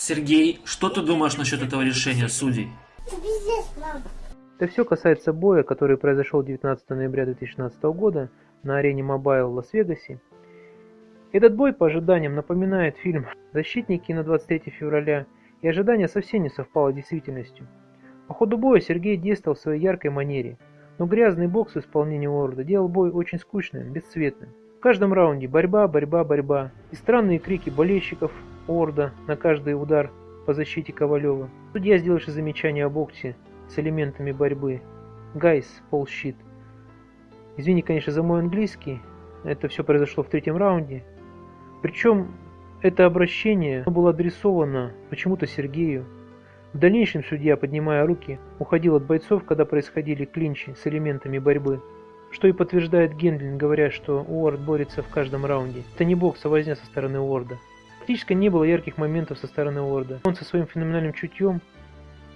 Сергей, что ты думаешь насчет этого решения судей? Это все касается боя, который произошел 19 ноября 2016 года на арене Mobile в Лас-Вегасе. Этот бой по ожиданиям напоминает фильм «Защитники» на 23 февраля, и ожидание совсем не совпало с действительностью. По ходу боя Сергей действовал в своей яркой манере, но грязный бокс в исполнении Уорда делал бой очень скучным, бесцветным. В каждом раунде борьба, борьба, борьба и странные крики болельщиков Орда на каждый удар по защите Ковалева. Судья, сделавший замечание о боксе с элементами борьбы. Guys, bullshit. Извини, конечно, за мой английский. Это все произошло в третьем раунде. Причем это обращение было адресовано почему-то Сергею. В дальнейшем судья, поднимая руки, уходил от бойцов, когда происходили клинчи с элементами борьбы. Что и подтверждает Гендлин, говоря, что Уорд борется в каждом раунде. Это не бокс, а возня со стороны Уорда. Практически не было ярких моментов со стороны Уорда. Он со своим феноменальным чутьем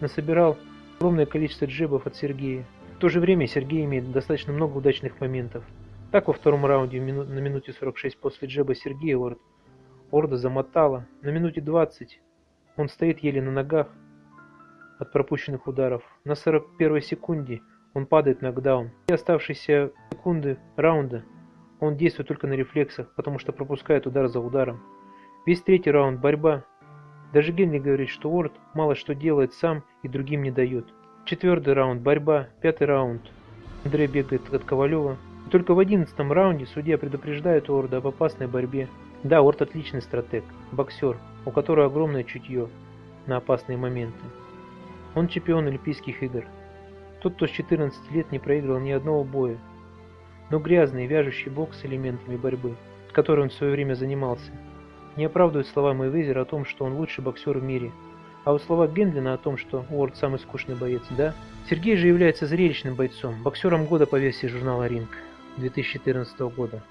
насобирал огромное количество джебов от Сергея. В то же время Сергей имеет достаточно много удачных моментов. Так во втором раунде на минуте 46 после джеба Сергея Уорд Орда замотала. На минуте 20 он стоит еле на ногах от пропущенных ударов. На 41 секунде он падает в нокдаун. И оставшиеся секунды раунда он действует только на рефлексах, потому что пропускает удар за ударом. Весь третий раунд борьба. Даже Генри говорит, что Уорд мало что делает сам и другим не дает. Четвертый раунд борьба, пятый раунд. Андрей бегает от Ковалева. И только в одиннадцатом раунде судья предупреждает Уорда об опасной борьбе. Да, Уорд отличный стратег, боксер, у которого огромное чутье на опасные моменты. Он чемпион Олимпийских игр. Тот, кто с 14 лет не проиграл ни одного боя. Но грязный, вяжущий бокс с элементами борьбы, которой он в свое время занимался, не оправдывают слова Мэйвезера о том, что он лучший боксер в мире. А вот слова Гендлина о том, что Уорд самый скучный боец, да? Сергей же является зрелищным бойцом, боксером года по версии журнала «Ринг» 2014 года.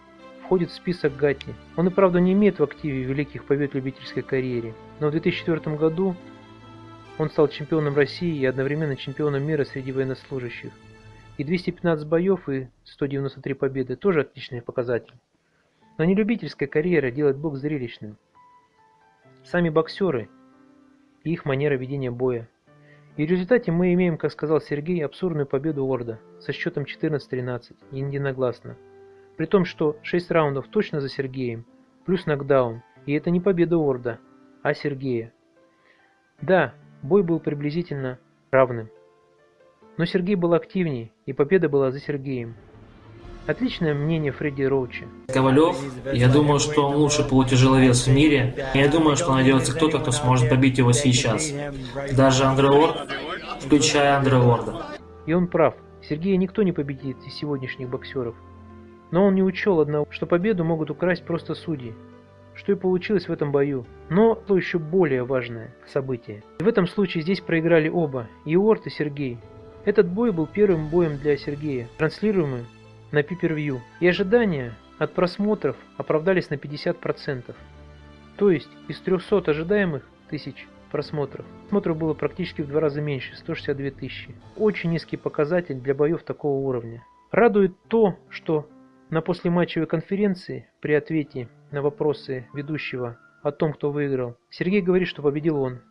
Входит в список Гатти. Он и правда не имеет в активе великих побед в любительской карьере, но в 2004 году он стал чемпионом России и одновременно чемпионом мира среди военнослужащих. И 215 боев и 193 победы тоже отличный показатель. Но не любительская карьера делает бокс зрелищным. Сами боксеры и их манера ведения боя. И в результате мы имеем, как сказал Сергей, абсурдную победу Орда со счетом 14-13, единогласно. При том, что 6 раундов точно за Сергеем, плюс нокдаун, и это не победа Орда, а Сергея. Да, бой был приблизительно равным. Но Сергей был активнее, и победа была за Сергеем. Отличное мнение Фредди Роуча. Ковалев, я думаю, что он лучший полутяжеловес в мире. Я думаю, что найдется кто-то, кто сможет побить его сейчас. Даже Андре Уорд, включая Андре Уорда. И он прав. Сергея никто не победит из сегодняшних боксеров. Но он не учел одного, что победу могут украсть просто судьи. Что и получилось в этом бою. Но то еще более важное событие. И в этом случае здесь проиграли оба, и Уорд, и Сергей. Этот бой был первым боем для Сергея, транслируемым на пипервью, и ожидания от просмотров оправдались на 50%. То есть из 300 ожидаемых тысяч просмотров, просмотров было практически в два раза меньше, 162 тысячи. Очень низкий показатель для боев такого уровня. Радует то, что на послематчевой конференции при ответе на вопросы ведущего о том, кто выиграл, Сергей говорит, что победил он.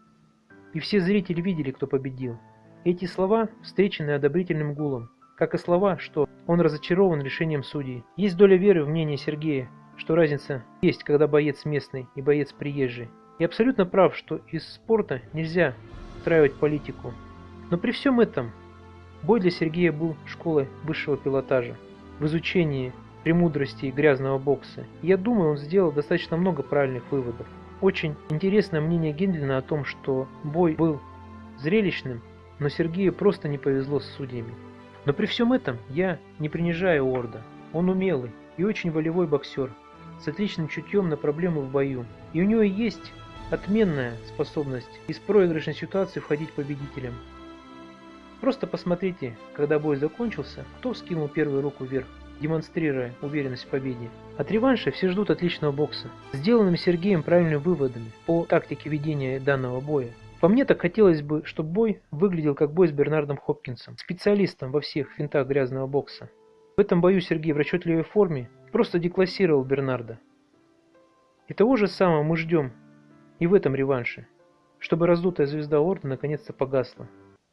И все зрители видели, кто победил. Эти слова встречены одобрительным гулом как и слова, что он разочарован решением судей. Есть доля веры в мнение Сергея, что разница есть, когда боец местный и боец приезжий. И абсолютно прав, что из спорта нельзя устраивать политику. Но при всем этом бой для Сергея был школой высшего пилотажа в изучении премудростей грязного бокса. Я думаю, он сделал достаточно много правильных выводов. Очень интересное мнение Гендлина о том, что бой был зрелищным, но Сергею просто не повезло с судьями. Но при всем этом я не принижаю Орда. Он умелый и очень волевой боксер, с отличным чутьем на проблемы в бою. И у него есть отменная способность из проигрышной ситуации входить победителем. Просто посмотрите, когда бой закончился, кто скинул первую руку вверх, демонстрируя уверенность в победе. От реванша все ждут отличного бокса, сделанным Сергеем правильными выводами по тактике ведения данного боя. По мне так хотелось бы, чтобы бой выглядел как бой с Бернардом Хопкинсом, специалистом во всех финтах грязного бокса. В этом бою Сергей в расчетливой форме просто деклассировал Бернарда. И того же самого мы ждем и в этом реванше. чтобы раздутая звезда Орда наконец-то погасла.